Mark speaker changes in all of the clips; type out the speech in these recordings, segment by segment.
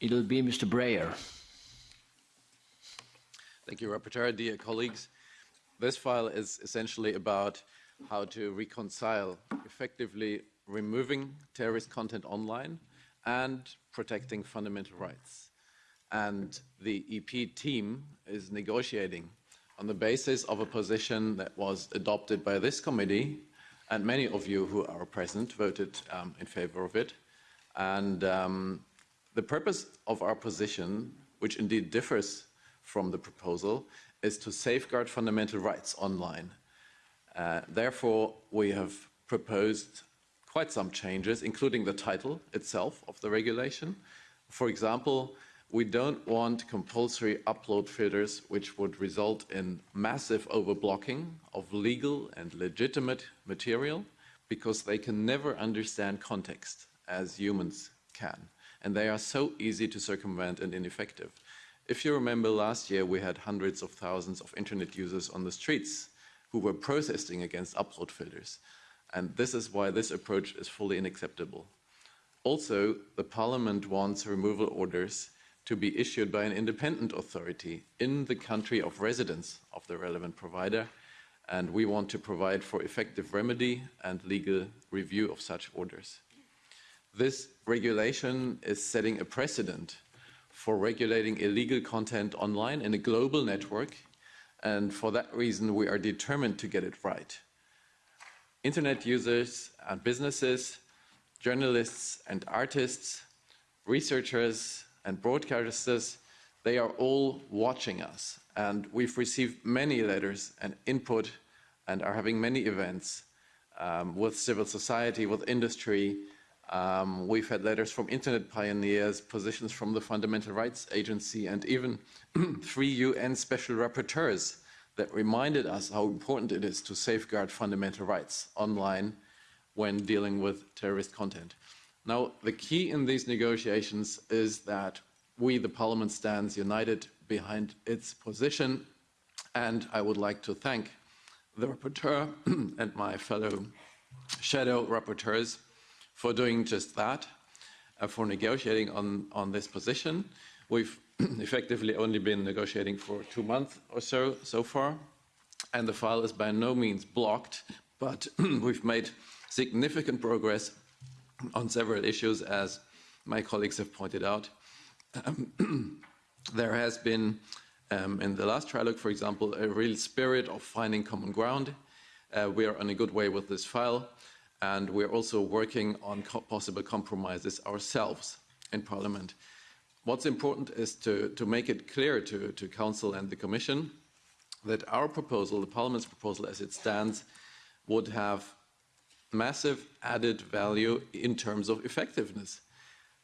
Speaker 1: It'll be Mr. Breyer.
Speaker 2: Thank you, Rapporteur. Dear colleagues, this file is essentially about how to reconcile effectively removing terrorist content online and protecting fundamental rights. And the EP team is negotiating on the basis of a position that was adopted by this committee, and many of you who are present voted um, in favor of it. And um, the purpose of our position, which indeed differs from the proposal, is to safeguard fundamental rights online. Uh, therefore, we have proposed quite some changes, including the title itself of the regulation. For example, we don't want compulsory upload filters which would result in massive overblocking of legal and legitimate material because they can never understand context as humans can. And they are so easy to circumvent and ineffective. If you remember last year, we had hundreds of thousands of internet users on the streets who were protesting against upload filters. And this is why this approach is fully unacceptable. Also, the Parliament wants removal orders to be issued by an independent authority in the country of residence of the relevant provider, and we want to provide for effective remedy and legal review of such orders. This regulation is setting a precedent for regulating illegal content online in a global network, and for that reason we are determined to get it right. Internet users and businesses, journalists and artists, researchers and broadcasters, they are all watching us. And we've received many letters and input and are having many events um, with civil society, with industry. Um, we've had letters from internet pioneers, positions from the Fundamental Rights Agency, and even three UN special rapporteurs that reminded us how important it is to safeguard fundamental rights online when dealing with terrorist content. Now, the key in these negotiations is that we, the Parliament, stands united behind its position, and I would like to thank the rapporteur and my fellow shadow rapporteurs for doing just that, uh, for negotiating on, on this position. We've effectively only been negotiating for two months or so so far, and the file is by no means blocked, but we've made significant progress on several issues, as my colleagues have pointed out. Um, there has been, um, in the last trilogue, for example, a real spirit of finding common ground. Uh, we are on a good way with this file, and we're also working on co possible compromises ourselves in Parliament. What's important is to, to make it clear to, to Council and the Commission that our proposal, the Parliament's proposal as it stands, would have massive added value in terms of effectiveness.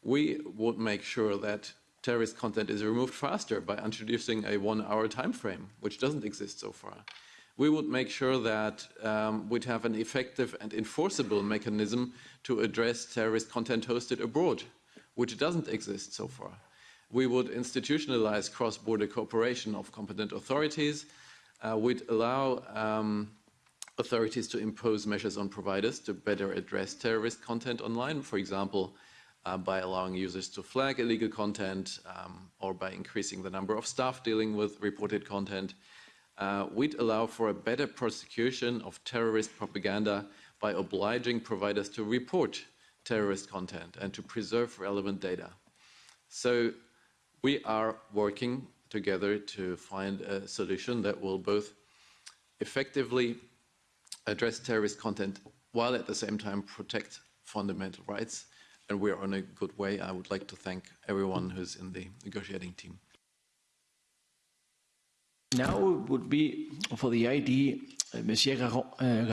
Speaker 2: We would make sure that terrorist content is removed faster by introducing a one-hour time frame, which doesn't exist so far. We would make sure that um, we'd have an effective and enforceable mechanism to address terrorist content hosted abroad, which doesn't exist so far. We would institutionalize cross-border cooperation of competent authorities. Uh, we'd allow um, authorities to impose measures on providers to better address terrorist content online, for example, uh, by allowing users to flag illegal content um, or by increasing the number of staff dealing with reported content. Uh, we'd allow for a better prosecution of terrorist propaganda by obliging providers to report terrorist content and to preserve relevant data. So we are working together to find a solution that will both effectively address terrorist content while at the same time protect fundamental rights. And we're on a good way. I would like to thank everyone who's in the negotiating team.
Speaker 1: Now it would be for the ID, uh, Monsieur Garon, uh,